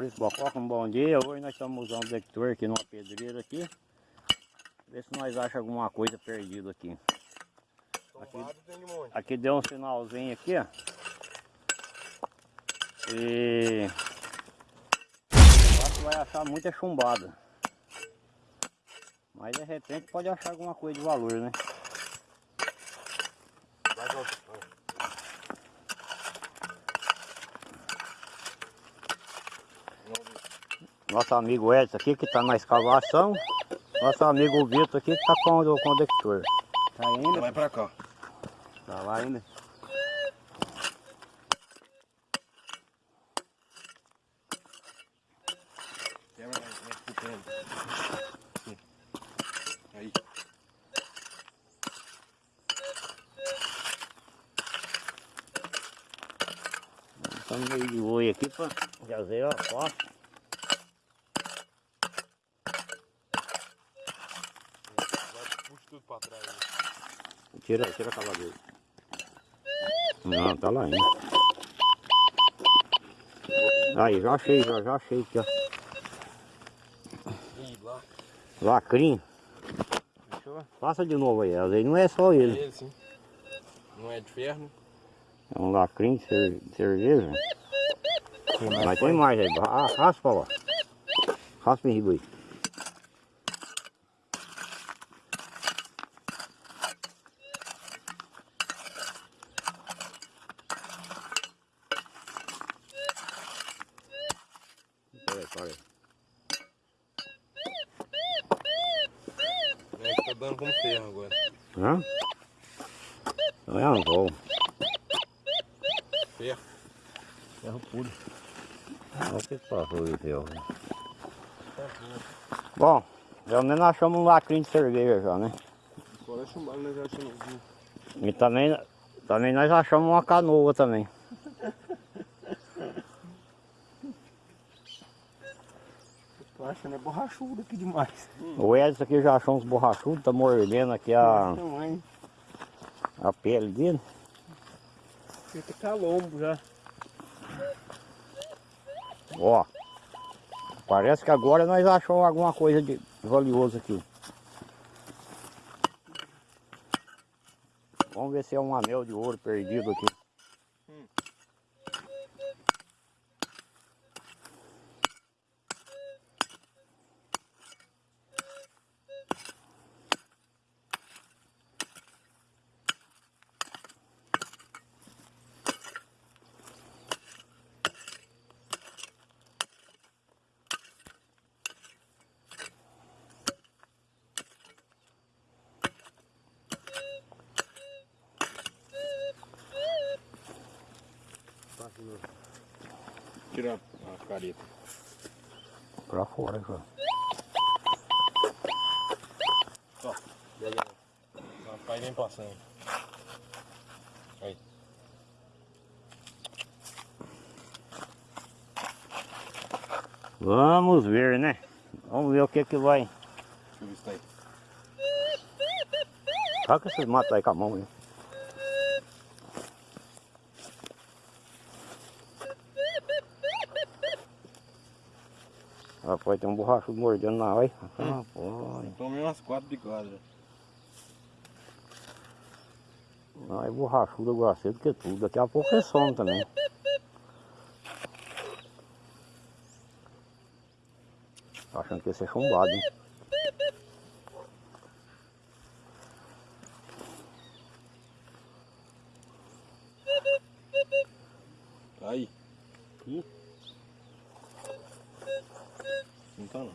Maurício Bococa, um bom dia. Hoje nós estamos usando o detector aqui numa pedreira aqui. Ver se nós achamos alguma coisa perdida aqui. Aqui, aqui deu um sinalzinho aqui, ó. E acho que vai achar muita chumbada. Mas de repente pode achar alguma coisa de valor, né? Nosso amigo Edson aqui que está na escavação. Nosso amigo Vitor aqui que está com o condutor. Tá ainda? Vai pra cá. Tá lá ainda. Aí. Estamos meio de oi aqui para fazer a foto. Puxa tudo pra trás. né? Tira, tira a cavadeira. Não, tá lá ainda. Aí, já achei, já, já achei aqui, ó. Lacrinho. Fechou? Passa de novo aí, às vezes não é só ele. Ele sim. Não é de ferro, né? É um lacrinho de cer- de cerveja. Mas tem mais aí. Ah, raspa lá. Raspa em riba aí. Peraí, peraí. É que tá dando como ferro agora. Hã? Não é anzol. Ferro. Ferro puro. Olha o que passou de ferro. Bom, pelo menos achamos um lacrinho de cerveja já, né? Fora chumbado, nós já achamos. E também, também nós achamos uma canoa também. Tô achando é borrachudo aqui demais. O Edson aqui já achou uns borrachudos, tá mordendo aqui a, a pele dele. Fica calombo já. Ó. Parece que agora nós achamos alguma coisa de valioso aqui. Vamos ver se é um anel de ouro perdido aqui. Tira a careta. Pra fora já. Ó, aí. Rapaz, vem passando. Aí. Vamos ver, né? Vamos ver o que que vai. Deixa eu ver tá aí. Saca esses matos aí com a mão aí. Rapaz, tem um borrachudo mordendo na olha. Rapaz. Tomei umas quatro bicadas. Não, é borrachudo, do que tudo. Daqui a pouco é some também. Tô achando que ia ser chumbado, hein? Tá aí. Ih. Não tá não.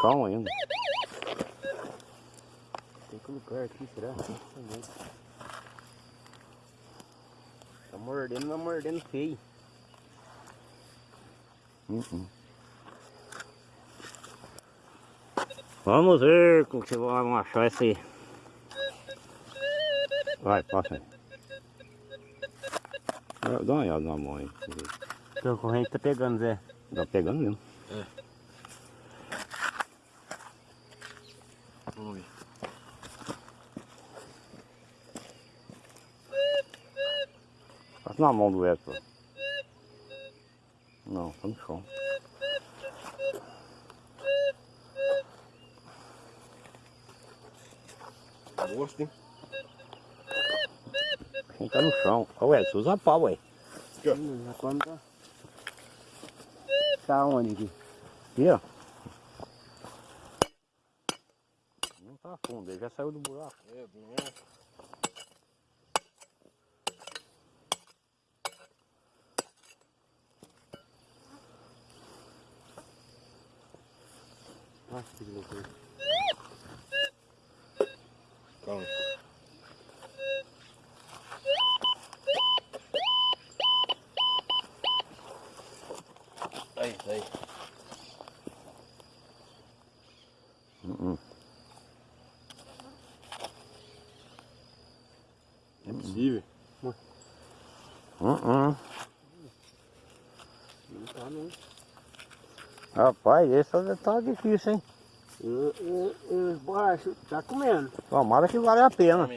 Chão ainda. Tem que colocar aqui, será? Tá mordendo, mas mordendo feio. Uhum. Vamos ver como que vamos achar esse. Vai, passa aí. Dá uma olhada na mão aí. Teu corrente tá pegando, Zé. Tá pegando mesmo. Vamos ver. Passa na mão do Edson. Não, tá no chão. Gosto, hein? Quem tá no chão. Ô, Edson, usa pau, ué. Já quando tá. Tá onde aqui? Aqui, ó. Ele já saiu do buraco. É, não é. Nossa, que loucura. Calma. Aí, aí. Uh É possível. -uh. Uh Não tá não. Rapaz, esse tá difícil, hein? Os borrachos tá comendo. Tomara que vale a pena.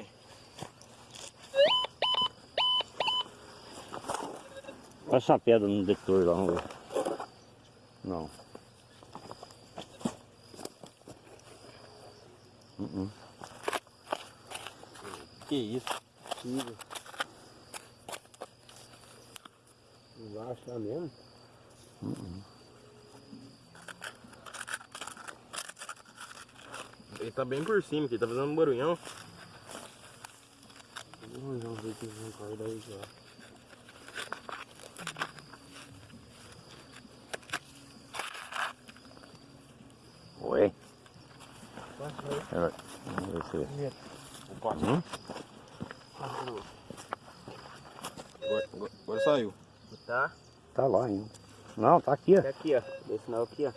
Olha essa pedra no detector lá, vamos ver. Não. Uh -uh. Que isso? Embaixo tá mesmo? Ele tá bem por cima aqui, tá fazendo um barulhão. Vamos ver que vem corda aí já. Oi. Passa Vamos ver se... Opa, Hum? Agora- agora saiu. Tá? Tá lá ainda. Não, tá aqui, ó. Tá aqui, ó. Esse sinal aqui, ó.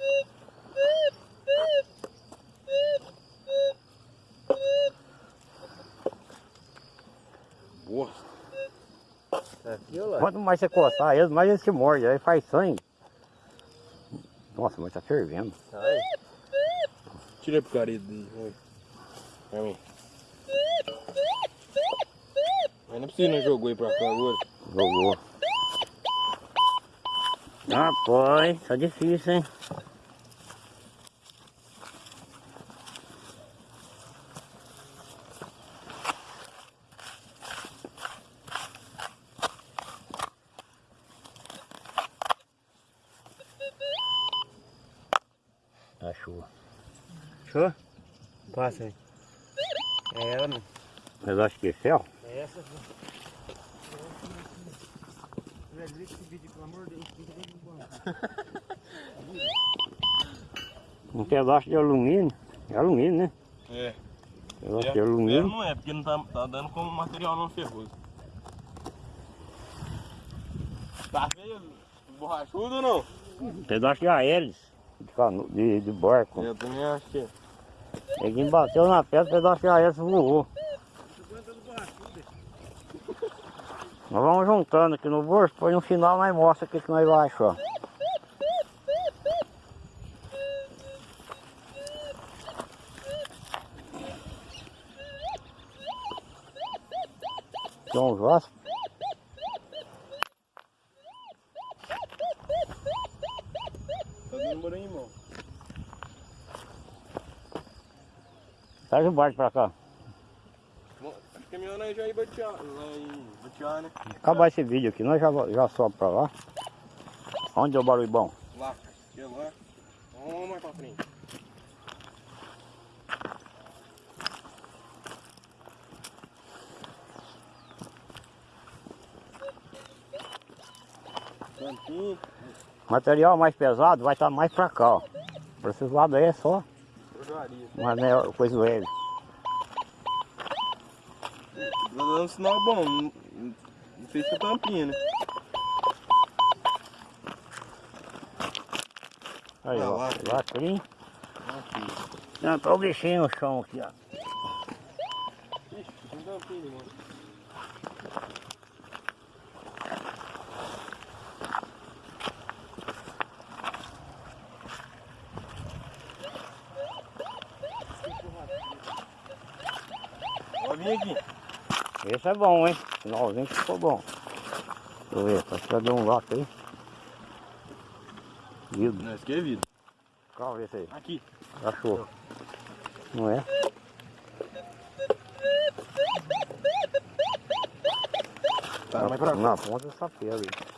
Boa. Tá aqui, ó lá. Quanto mais você coçar eles, mais eles se mordem. Aí faz sangue. Nossa, mas tá fervendo. Aí. Tira a picareta dele. Oi. Amém. Mas não é possível não jogou aí pra cá agora. Jogou. Rapaz, tá difícil, hein? Achou. Show? Passa aí. É ela, não. Mas acho que é céu. É essa. Velho, vê esse vídeo, pelo amor de Deus, fica dentro do banco. Um pedaço de alumínio. É alumínio, né? É. Pedaço de É, alumínio. não é, porque não tá, tá dando como material não ferroso. Tá feio? Borrachudo ou não? Um pedaço de aéreos. De, cano, de, de barco. Eu também acho que é. Ele bateu na pedra, o pedaço de aéreos voou. Nós vamos juntando aqui no bolso, depois no final nós mostra o que, que nós vamos achar. São Vasco. Tá dando irmão. Traz o barco pra cá. Que batear, lá em batear, né? Acabar esse vídeo aqui, nós já, já sobe pra lá. Onde é o barulho bom? Lá, aqui é lá. Vamos mais pra frente. Cantinho, Material mais pesado vai estar mais pra cá, ó. Pra esses lados aí é só uma né, coisa leve. Dando um sinal bom, não, não fez com a tampinha, né? Aí, Ah, ó. lá. Lacrim. Aqui. Não, tá o bichinho no chão aqui, ó. Ixi, tem tampinha, mano. Ó, vem aqui. Esse é bom, hein? Finalzinho que ficou bom. Deixa eu ver, tá ficando um lote aí. Vidro. Não, esse aqui é vidro. Calma, vê esse aí. Aqui. Achou. Não é? Tá, vai pra Na ponta dessa pedra aí.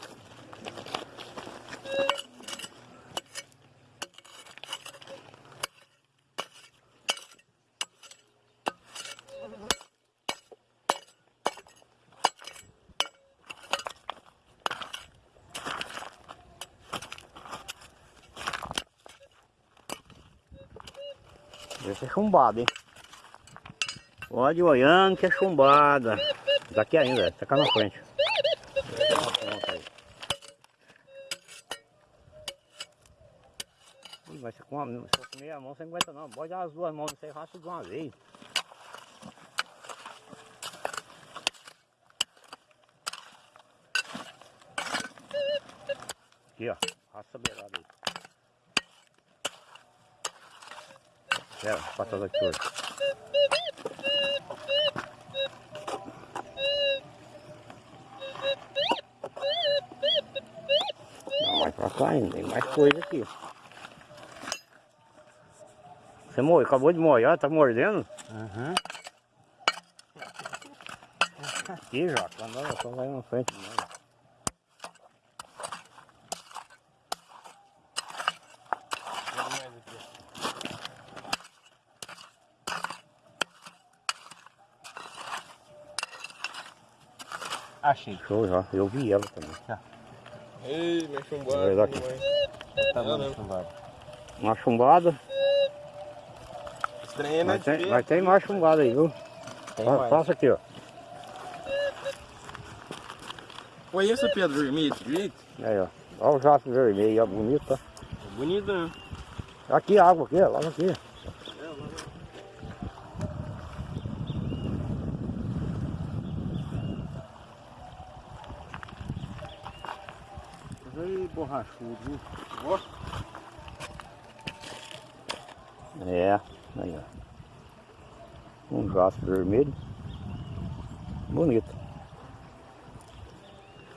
Esse é chumbado, hein? Pode olhando que é chumbada. Daqui ainda, tá cá na frente. Essa é uma ponta aí. Ih, Mas se com a, meia mão você não aguenta não. Pode dar as duas mãos, você racha de uma vez. Aqui ó, raça a beirada aí. Pera, passa daqui hoje. Não, mais pra cá ainda, tem mais coisa aqui. Você morreu, acabou de molhar, tá mordendo? Aham. Aqui já, quando ela só vai na frente mesmo. Achei. Show já, eu vi ela também. Ei, meu chumbado. Vai daqui. Tá É, bom, né? chumbado. Uma chumbada, Estranho, né? mas tem, mas tem mais chumbada aí, viu? Tem Fa- mais. Faça aqui, ó. Conheça Pedro Vermelho, jeito? Aí, ó. Olha o jato vermelho, ó, bonito, tá? Bonito, né? Aqui a água aqui, ó, logo aqui. Aí, borrachudo, viu? Ó, É, aí, ó. Um jato vermelho. Bonito.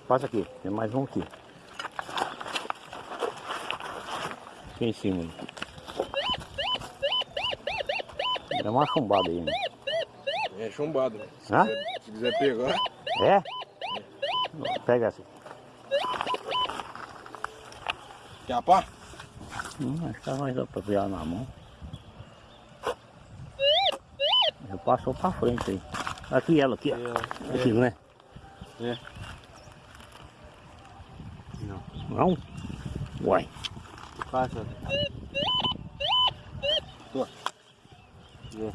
Passa aqui, tem mais um aqui. Aqui em cima. Dá uma chumbada aí, né? é chumbado. né? Se, Hã? quiser, se quiser pegar. É? Pega essa. Quer a pá? Hum, acho que mais dá pra pegar na mão. Já passou pra frente aí. Aqui ela, aqui, ó. Aqui, não é? É. Não. Não? Uai. Passa. Tô. Vê.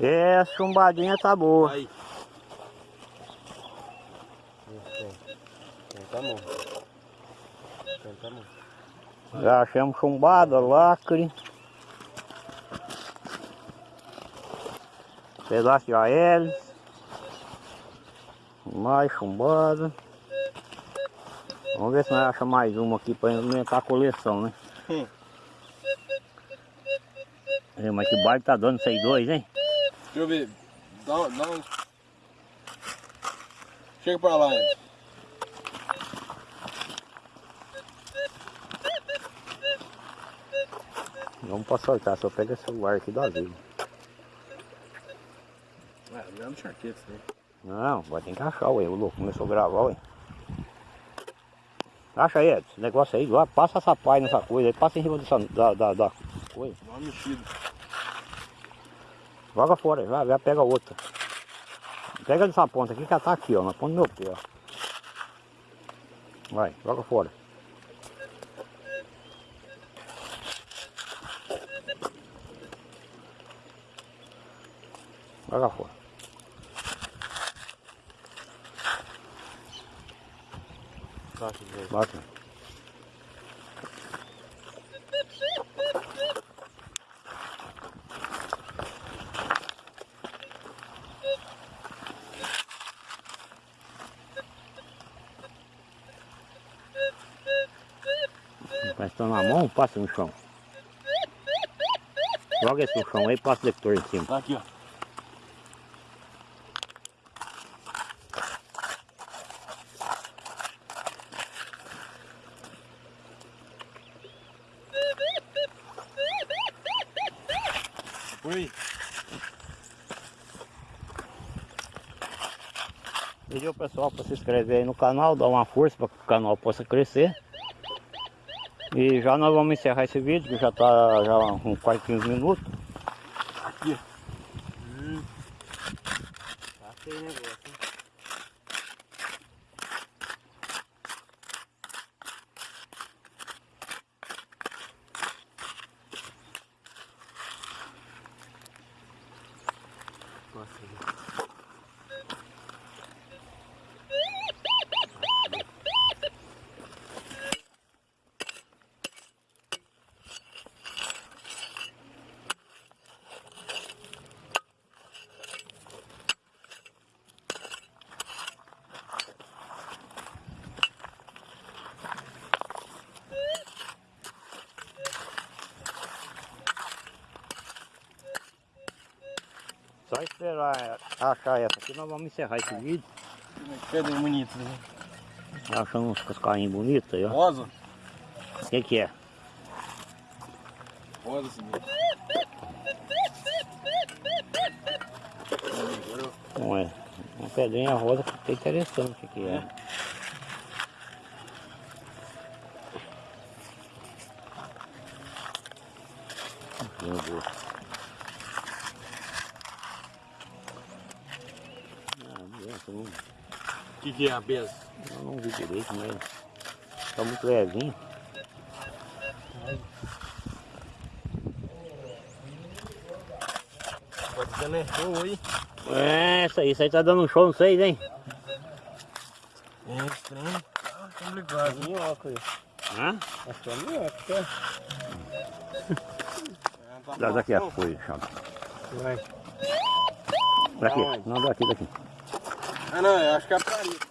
É, a chumbadinha tá boa. Aí. Bom. Tem, tá bom. Já achamos chumbada, lacre. Pedaço de AL. Mais chumbada. Vamos ver se nós achamos mais uma aqui para aumentar a coleção, né? Hum. Mas que baile tá dando isso aí dois, hein? Deixa eu ver. Dá, um- dá um. Chega pra lá, hein? Vamos pra soltar, só pega esse celular aqui do aviso. Ah, não é charquete, né? Não, vai ter que achar, ué. O louco começou a gravar, ué. Acha aí, Edson, esse negócio aí, lá, passa essa pai nessa coisa aí, passa em cima dessa, da, da, da coisa. Dá uma mexida. Joga fora, já, já pega outra. Pega dessa ponta aqui que ela tá aqui, ó, na ponta do meu pé, ó. Vai, joga fora. Joga fora. Passa, Zé. Na mão, passa no chão. Joga esse no chão aí, passa o detector em cima. Tá aqui, ó. Oi. Pediu o pessoal para se inscrever aí no canal, dar uma força para que o canal possa crescer. E já nós vamos encerrar esse vídeo, que já está já uns quase 15 minutos. Aqui. Tá feio o negócio, hein? Só esperar achar essa aqui, nós vamos encerrar esse vídeo. Cadê bonito, né? Achando uns cascainhos bonitos aí, ó. Rosa? O que que é? Rosa. Não é? Uma pedrinha rosa que é interessante aqui, é. Meu que, é a besa? eu não vi direito, mas tá muito levinho. Pode ser, né? Show aí. É, essa aí, isso aí tá dando um show, não sei, hein? É estranho. Tá complicado. Minhoca aí. Hã? Que é minhoca, tá? Dá daqui a folha, chama. Vai. Daqui, não, daqui, daqui. Ah, não, eu acho que é a parede.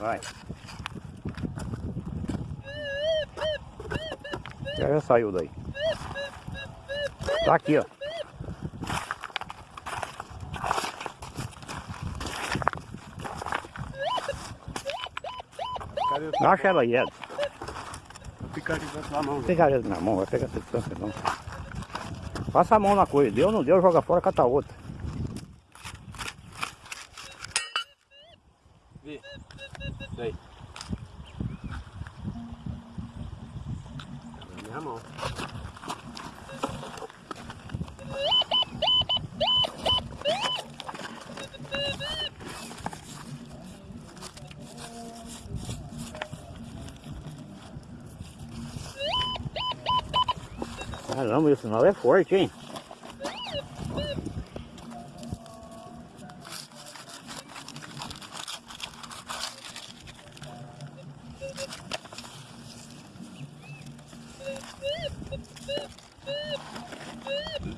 Vai. Já saiu daí. Tá aqui, ó. Acha ela aí, Edson. picadinho da sua mão? Não tem careta na mão, vai pegar essa distância não. Passa a mão na coisa. Deu, não deu, joga fora, cata outra. Vê. Isso aí. Na minha mão. Caramba, isso não é forte, hein?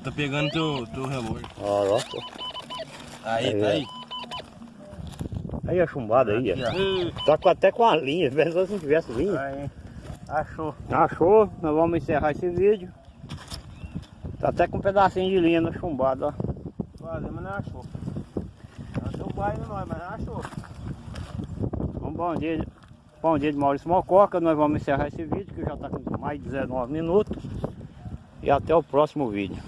Tá pegando teu, teu relógio. Ó, ó. Aí, Aí, tá ó. aí. Aí a chumbada aí, ó. Aqui, Tá com- até com a linha, pensou se não tivesse ó. linha. Aí. Achou. Achou? Nós vamos encerrar esse vídeo. Tá até com um pedacinho de linha no chumbado, ó. Quase, mas não achou. Achou o nós, mas não achou. Um bom dia, bom dia de Maurício Mococa. Nós vamos encerrar esse vídeo que já está com mais de 19 minutos. E até o próximo vídeo.